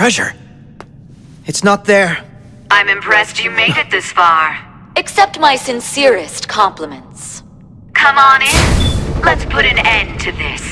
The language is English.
treasure. It's not there. I'm impressed you made it this far. Accept my sincerest compliments. Come on in. Let's put an end to this.